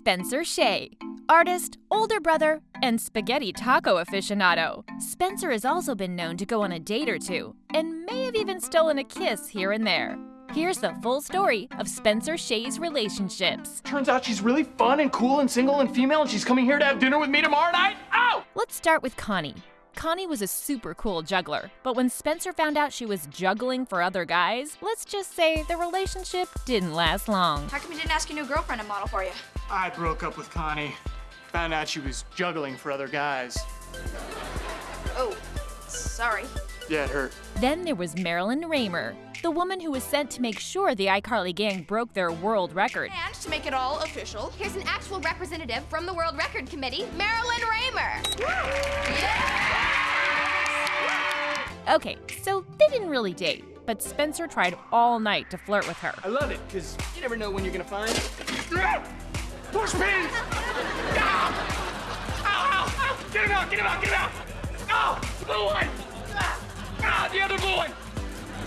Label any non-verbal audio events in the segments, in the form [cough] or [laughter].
Spencer Shay. Artist, older brother, and spaghetti taco aficionado. Spencer has also been known to go on a date or two, and may have even stolen a kiss here and there. Here's the full story of Spencer Shay's relationships. Turns out she's really fun and cool and single and female, and she's coming here to have dinner with me tomorrow night. Oh! Let's start with Connie. Connie was a super cool juggler, but when Spencer found out she was juggling for other guys, let's just say the relationship didn't last long. How come you didn't ask your new girlfriend to model for you? I broke up with Connie. Found out she was juggling for other guys. Oh, sorry. Yeah, it hurt. Then there was Marilyn Raymer, the woman who was sent to make sure the iCarly gang broke their world record. And to make it all official, Here's an actual representative from the World Record Committee, Marilyn Raymer. Okay, so they didn't really date, but Spencer tried all night to flirt with her. I love it, because you never know when you're gonna find. Ah! Push pins! Ah! Ow, ow, ow! Get him out, get him out, get him out! Oh, blue one! Ah, ah, the other blue one!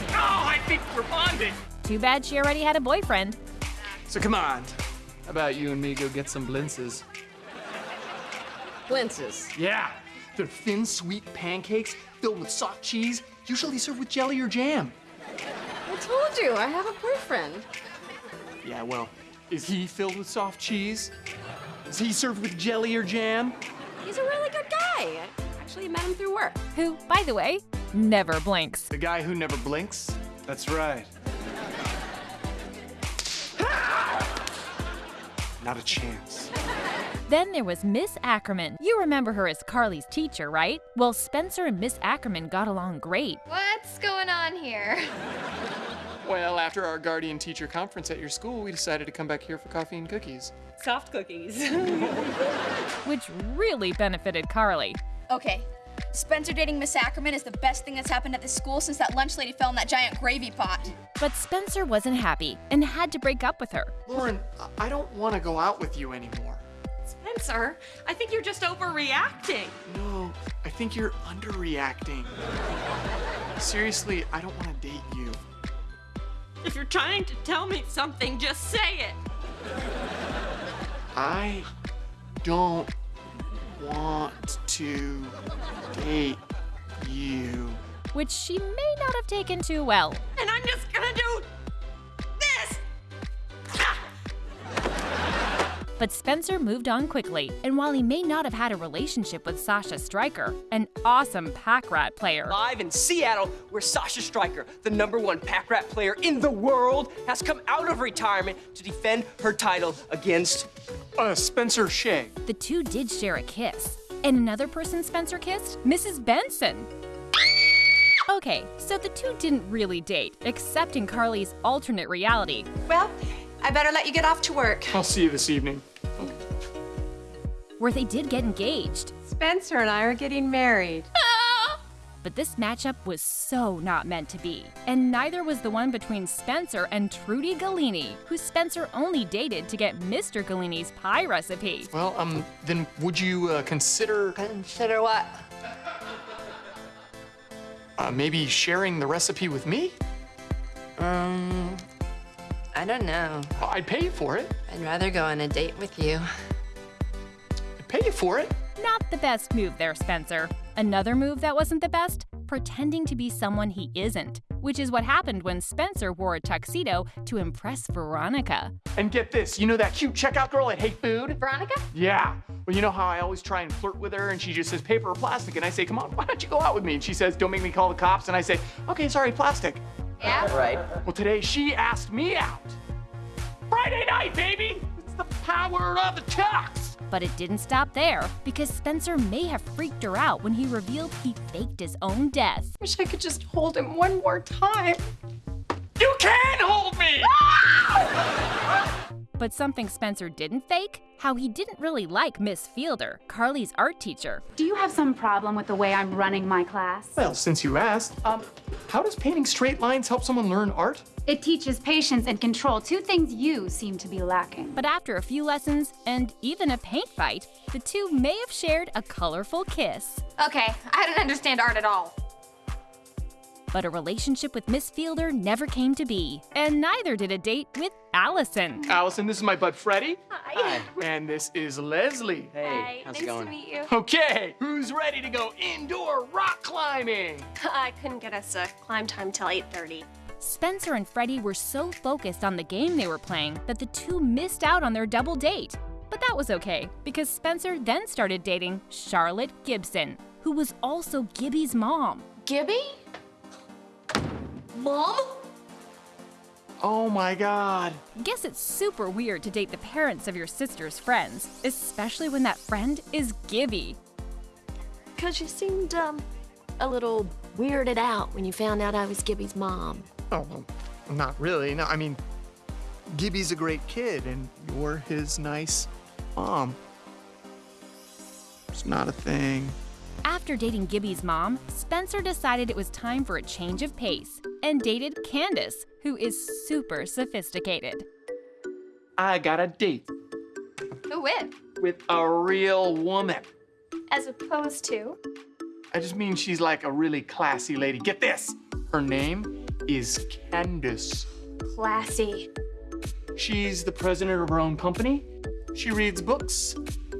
Oh, I think we're bonding. Too bad she already had a boyfriend. So come on. How about you and me go get some blintzes? Blintzes. Yeah, they're thin, sweet pancakes filled with soft cheese, usually served with jelly or jam. I told you, I have a boyfriend. Yeah, well, is he filled with soft cheese? Is he served with jelly or jam? He's a really good guy. Actually, I met him through work. Who, by the way, never blinks. The guy who never blinks? That's right. Not a chance. Then there was Miss Ackerman. You remember her as Carly's teacher, right? Well, Spencer and Miss Ackerman got along great. What's going on here? Well, after our guardian teacher conference at your school, we decided to come back here for coffee and cookies. Soft cookies. [laughs] which really benefited Carly. Okay. Spencer dating Miss Ackerman is the best thing that's happened at this school since that lunch lady fell in that giant gravy pot. But Spencer wasn't happy and had to break up with her. Lauren, I- I don't want to go out with you anymore. Spencer, I think you're just overreacting. No, I think you're underreacting. Seriously, I don't want to date you. If you're trying to tell me something, just say it. I don't want to date you. which she may not have taken too well. And I'm just gonna do But Spencer moved on quickly, and while he may not have had a relationship with Sasha Stryker, an awesome Pak-Rat player, Live in Seattle, where Sasha Stryker, the number one Pak-Rat player in the world, has come out of retirement to defend her title against Uh, Spencer Shay. the two did share a kiss. And another person Spencer kissed? Mrs. Benson. Okay, so the two didn't really date, except in Carly's alternate reality, Well, I better let you get off to work. I'll see you this evening. Where they did get engaged. Spencer and I are getting married. [laughs] But this matchup was so not meant to be. And neither was the one between Spencer and Trudy Galini, who Spencer only dated to get Mr. Galini's pie recipe. Well, um, then would you uh, consider Consider what? uh, maybe sharing the recipe with me? Um, I don't know. I'd pay you for it. I'd rather go on a date with you. I'd pay you for it. Not the best move there, Spencer. Another move that wasn't the best? Pretending to be someone he isn't, which is what happened when Spencer wore a tuxedo to impress Veronica. And get this, you know that cute checkout girl at Hey Food? Veronica? Yeah. Well, you know how I always try and flirt with her and she just says paper or plastic and I say, come on, why don't you go out with me? And she says, don't make me call the cops. And I say, okay, sorry, plastic. Yeah? right. Well, today she asked me out. Friday night, baby! It's the power of the tux! But it didn't stop there, because Spencer may have freaked her out when he revealed he faked his own death. Wish I could just hold him one more time. You can hold me! But something Spencer didn't fake? How he didn't really like Miss Fielder, Carly's art teacher. Do you have some problem with the way I'm running my class? Well, since you asked, um, how does painting straight lines help someone learn art? It teaches patience and control, two things you seem to be lacking. But after a few lessons and even a paint fight, the two may have shared a colorful kiss. Okay, I don't understand art at all. But a relationship with Miss Fielder never came to be, and neither did a date with Allison. Allison, this is my bud Freddie. Hi. And this is Leslie. Hey, Hi. how's nice it going? to meet you. Okay, who's ready to go indoor rock climbing? [laughs] I couldn't get us a climb time till 8:30. Spencer and Freddie were so focused on the game they were playing that the two missed out on their double date. But that was okay, because Spencer then started dating Charlotte Gibson, who was also Gibby's mom. Gibby? Mom? Oh my god. Guess it's super weird to date the parents of your sister's friends, especially when that friend is Gibby. Because you seemed, um, a little weirded out when you found out I was Gibby's mom. Oh, well, not really. No, I mean, Gibby's a great kid, and you're his nice mom. It's not a thing. After dating Gibby's mom, Spencer decided it was time for a change of pace and dated Candace, who is super sophisticated. I got a date Who with? with a real woman. As opposed to? I just mean she's like a really classy lady. Get this! Her name is Candace. Classy. She's the president of her own company. She reads books,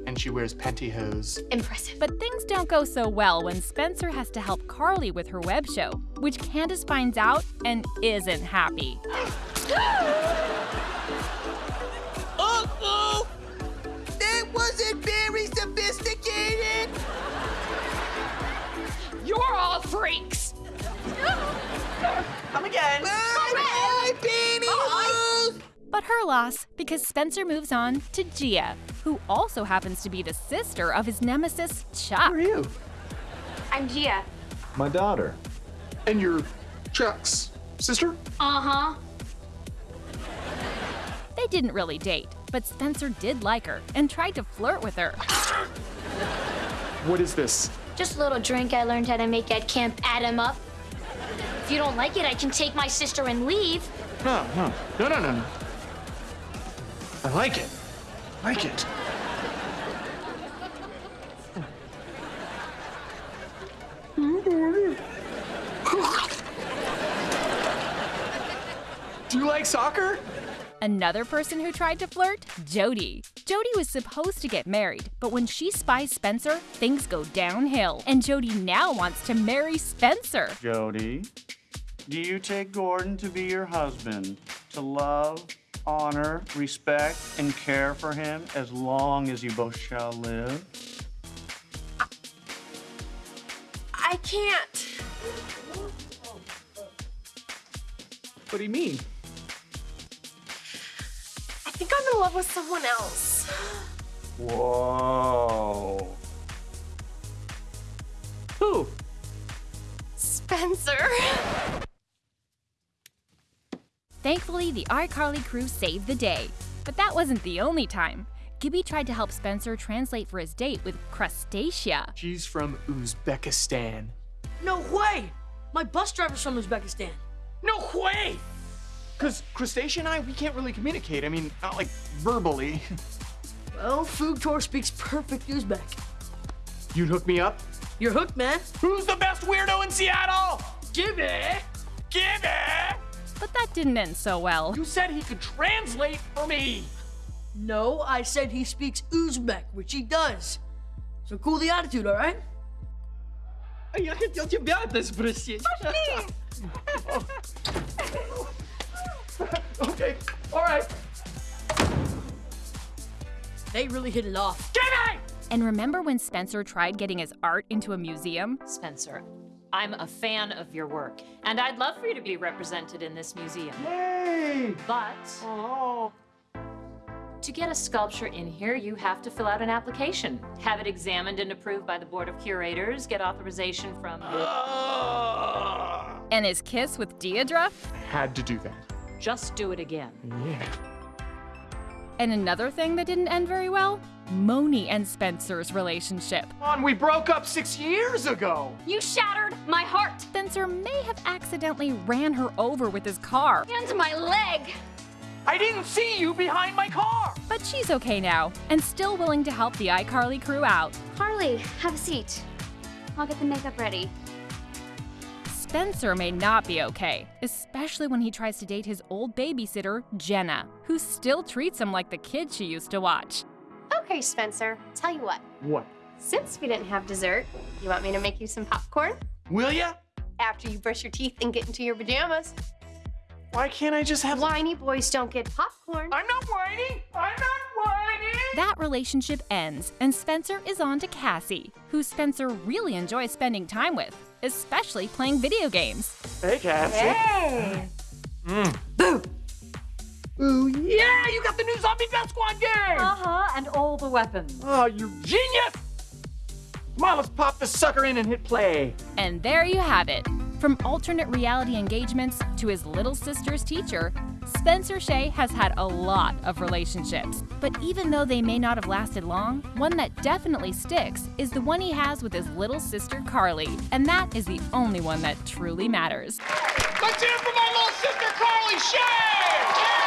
and she wears pantyhose. Impressive. But things don't go so well when Spencer has to help Carly with her web show, which Candace finds out and isn't happy. But loss because Spencer moves on to Gia, who also happens to be the sister of his nemesis, Chuck. Who are you? I'm Gia. My daughter. And you're Chuck's sister? Uh-huh. They didn't really date, but Spencer did like her and tried to flirt with her. What is this? Just a little drink I learned how to make at Camp Add 'em Up. If you don't like it, I can take my sister and leave. No, no, no, no, no, no. I like it. I Like it. [laughs] Do you like soccer? Another person who tried to flirt? Jody. Jody was supposed to get married, but when she spies Spencer, things go downhill, and Jody now wants to marry Spencer. Jody, do you take Gordon to be your husband, to love, honor, respect, and care for him as long as you both shall live? I can't. What do you mean? I think I'm in love with someone else. Whoa. Who? Spencer. [laughs] Thankfully, the iCarly crew saved the day. But that wasn't the only time. Gibby tried to help Spencer translate for his date with Crustacea. She's from Uzbekistan. No way! My bus driver's from Uzbekistan. No way! Because Crustacea and I, we can't really communicate. I mean, not like verbally. [laughs] Well, Fugtor speaks perfect Uzbek. You'd hook me up? You're hooked, man. Who's the best weirdo in Seattle? Gibby! Gibby! But that didn't end so well. You said he could translate for me. No, I said he speaks Uzbek, which he does. So cool the attitude, all right? Я хотел тебя это спросить. okay, all right. They really hit it off. Gibby! And remember when Spencer tried getting his art into a museum? Spencer, I'm a fan of your work, and I'd love for you to be represented in this museum. Yay! But Oh. to get a sculpture in here, you have to fill out an application, have it examined and approved by the Board of Curators, get authorization from the... Ah! And his kiss with Deidre? Had to do that. Just do it again. Yeah. And another thing that didn't end very well? Moni and Spencer's relationship. On, we broke up six years ago. You shattered my heart Spencer may have accidentally ran her over with his car, and my leg. I didn't see you behind my car. but she's okay now and still willing to help the iCarly crew out. Harley, have a seat. I'll get the makeup ready. Spencer may not be okay, especially when he tries to date his old babysitter, Jenna, who still treats him like the kid she used to watch. Okay, Spencer, tell you what. What? Since we didn't have dessert, you want me to make you some popcorn? Will ya? After you brush your teeth and get into your pajamas. Why can't I just have. Whiny boys don't get popcorn. I'm not whiny! I'm not whiny! That relationship ends, and Spencer is on to Cassie, who Spencer really enjoys spending time with, especially playing video games. Hey, Cassie. Hey! Mm. Boo! Ooh, yeah! You got the new Zombie Death Squad game! Uh-huh, and all the weapons. Oh, you genius! Come on, let's pop this sucker in and hit play. And there you have it. From alternate reality engagements to his little sister's teacher, Spencer Shay has had a lot of relationships. But even though they may not have lasted long, one that definitely sticks is the one he has with his little sister Carly. And that is the only one that truly matters. Let's hear it for my little sister, Carly Shay!